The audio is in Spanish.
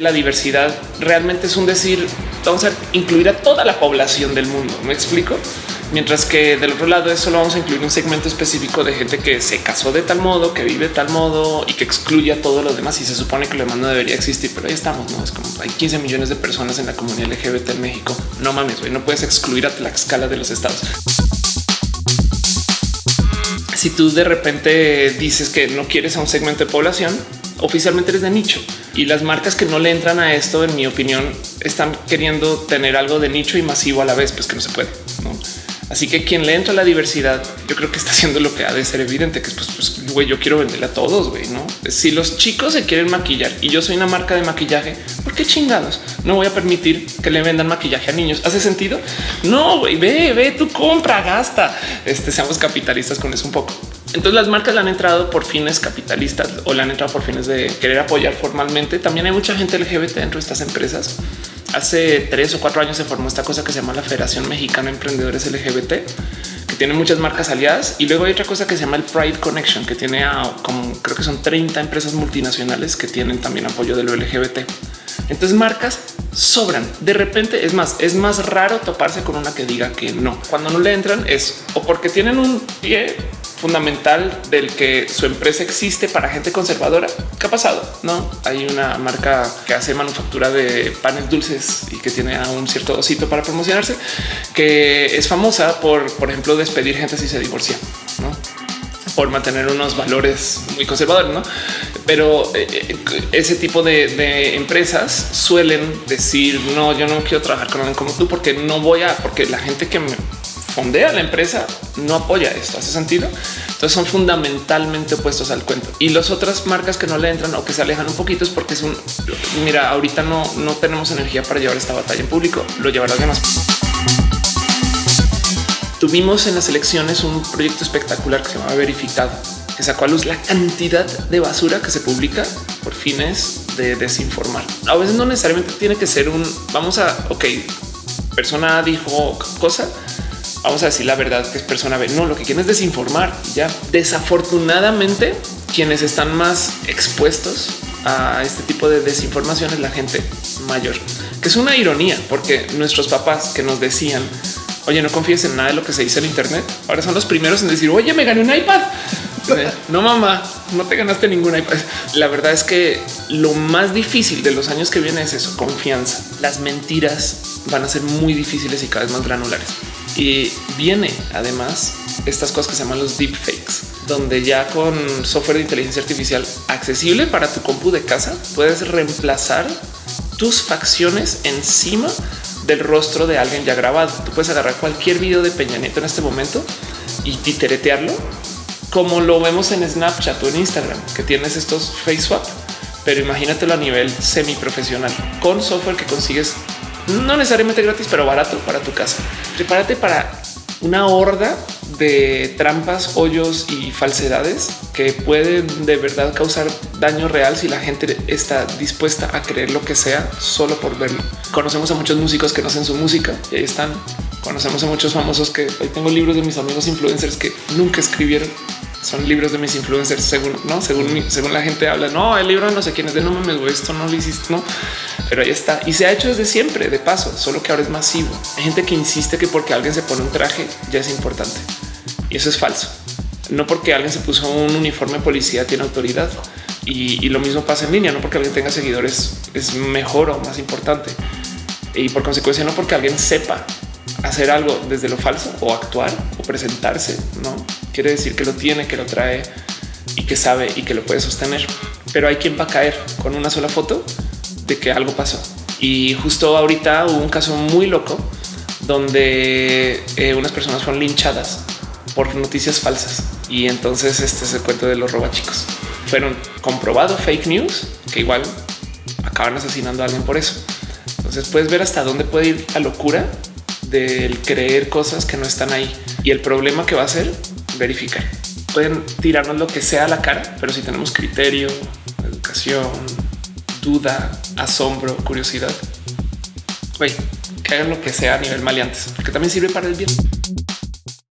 La diversidad realmente es un decir, vamos a incluir a toda la población del mundo. ¿Me explico? Mientras que del otro lado eso lo vamos a incluir un segmento específico de gente que se casó de tal modo, que vive de tal modo y que excluye a todos los demás. Y se supone que lo demás no debería existir, pero ahí estamos. No es como hay 15 millones de personas en la comunidad LGBT en México. No mames, güey, no puedes excluir a la escala de los estados. Si tú de repente dices que no quieres a un segmento de población, oficialmente eres de nicho y las marcas que no le entran a esto, en mi opinión, están queriendo tener algo de nicho y masivo a la vez, pues que no se puede. Así que quien le entra a la diversidad, yo creo que está haciendo lo que ha de ser evidente, que es pues, pues güey, yo quiero venderle a todos, güey, no? Si los chicos se quieren maquillar y yo soy una marca de maquillaje, ¿por qué chingados? No voy a permitir que le vendan maquillaje a niños. ¿Hace sentido? No, güey, ve, ve, tú compra, gasta. Este, seamos capitalistas con eso un poco. Entonces las marcas le han entrado por fines capitalistas o le han entrado por fines de querer apoyar formalmente. También hay mucha gente LGBT dentro de estas empresas. Hace tres o cuatro años se formó esta cosa que se llama la Federación Mexicana de Emprendedores LGBT, que tiene muchas marcas aliadas. Y luego hay otra cosa que se llama el Pride Connection, que tiene a, como creo que son 30 empresas multinacionales que tienen también apoyo de lo LGBT. Entonces marcas sobran. De repente es más, es más raro toparse con una que diga que no. Cuando no le entran es o porque tienen un pie fundamental del que su empresa existe para gente conservadora. ¿Qué ha pasado? No hay una marca que hace manufactura de panes dulces y que tiene a un cierto osito para promocionarse, que es famosa por, por ejemplo, despedir gente si se divorcia, no? por mantener unos valores muy conservadores, no? Pero eh, eh, ese tipo de, de, empresas suelen decir no, yo no quiero trabajar con alguien como tú porque no voy a, porque la gente que me fondea la empresa no apoya esto. Hace sentido. Entonces son fundamentalmente opuestos al cuento y las otras marcas que no le entran o que se alejan un poquito es porque es un mira, ahorita no, no tenemos energía para llevar esta batalla en público. Lo llevará demás. Tuvimos en las elecciones un proyecto espectacular que se llama verificado, que sacó a luz la cantidad de basura que se publica por fines de desinformar. A veces no necesariamente tiene que ser un vamos a ok, persona dijo cosa, vamos a decir la verdad que es persona B. No, lo que quieren es desinformar. Ya desafortunadamente, quienes están más expuestos a este tipo de desinformación es la gente mayor, que es una ironía, porque nuestros papás que nos decían, oye, no confíes en nada de lo que se dice en Internet, ahora son los primeros en decir, oye, me gané un iPad. No, mamá, no te ganaste ningún iPad. La verdad es que lo más difícil de los años que viene es eso, confianza. Las mentiras van a ser muy difíciles y cada vez más granulares. Y viene además estas cosas que se llaman los deepfakes, donde ya con software de inteligencia artificial accesible para tu compu de casa puedes reemplazar tus facciones encima del rostro de alguien ya grabado. Tú puedes agarrar cualquier video de Peña Nieto en este momento y titeretearlo como lo vemos en Snapchat o en Instagram, que tienes estos face swap, pero imagínatelo a nivel semi profesional con software que consigues no necesariamente gratis, pero barato para tu casa. Prepárate para una horda de trampas, hoyos y falsedades que pueden de verdad causar daño real si la gente está dispuesta a creer lo que sea solo por verlo. Conocemos a muchos músicos que no hacen su música y ahí están. Conocemos a muchos famosos que hoy tengo libros de mis amigos influencers que nunca escribieron son libros de mis influencers según no según según la gente habla no el libro no sé quién es de no mames güey esto no lo hiciste no pero ahí está. Y se ha hecho desde siempre de paso solo que ahora es masivo. Hay gente que insiste que porque alguien se pone un traje ya es importante. Y eso es falso. No porque alguien se puso un uniforme policía tiene autoridad. Y, y lo mismo pasa en línea no porque alguien tenga seguidores es mejor o más importante. Y por consecuencia no porque alguien sepa hacer algo desde lo falso o actuar o presentarse, no quiere decir que lo tiene, que lo trae y que sabe y que lo puede sostener. Pero hay quien va a caer con una sola foto de que algo pasó. Y justo ahorita hubo un caso muy loco donde eh, unas personas fueron linchadas por noticias falsas. Y entonces este es el cuento de los robachicos. Fueron comprobado fake news que igual acaban asesinando a alguien por eso. Entonces puedes ver hasta dónde puede ir la locura del creer cosas que no están ahí. Y el problema que va a ser verificar. Pueden tirarnos lo que sea a la cara, pero si tenemos criterio, educación, duda, asombro, curiosidad, güey, que hagan lo que sea a nivel maleantes, porque también sirve para el bien.